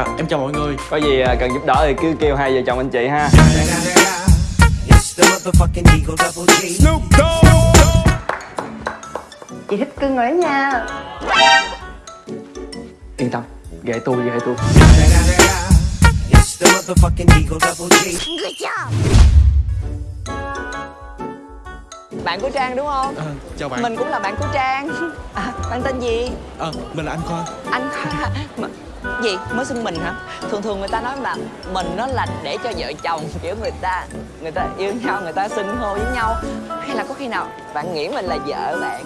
em chào mọi người. Có gì à, cần giúp đỡ thì cứ kêu hai vợ chồng anh chị ha. Chị thích cưng rồi đó nha. Yên tâm, ghệ tôi, ghệ tôi. Bạn của Trang đúng không? à, chào bạn. Mình cũng là bạn của Trang. À, Bạn tên gì? à, mình là anh khoa. Anh Khoa Gì? Mới xưng mình hả? Thường thường người ta nói là mình nó là để cho vợ chồng kiểu người ta người ta yêu nhau người ta xưng hô với nhau hay là có khi nào bạn nghĩ mình là vợ bạn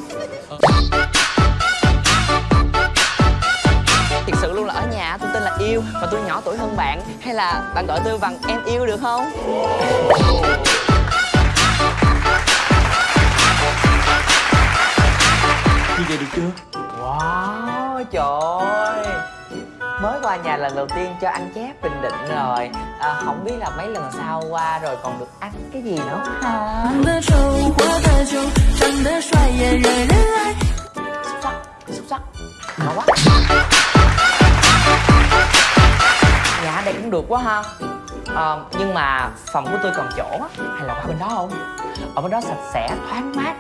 Thật sự luôn là ở nhà tôi tên là yêu và tôi nhỏ tuổi hơn bạn hay là bạn gọi tôi bằng em yêu được không? như vậy được chưa Wow, trời mới qua nhà lần đầu tiên cho anh chép bình định ừ. rồi. À, không biết là mấy lần sau qua rồi còn được ăn cái gì nữa. Hả? xúc sắc quá dạ đây cũng được quá ha. À, nhưng mà phòng của tôi còn chỗ hay là qua bên đó không? Ở bên đó sạch sẽ thoáng mát.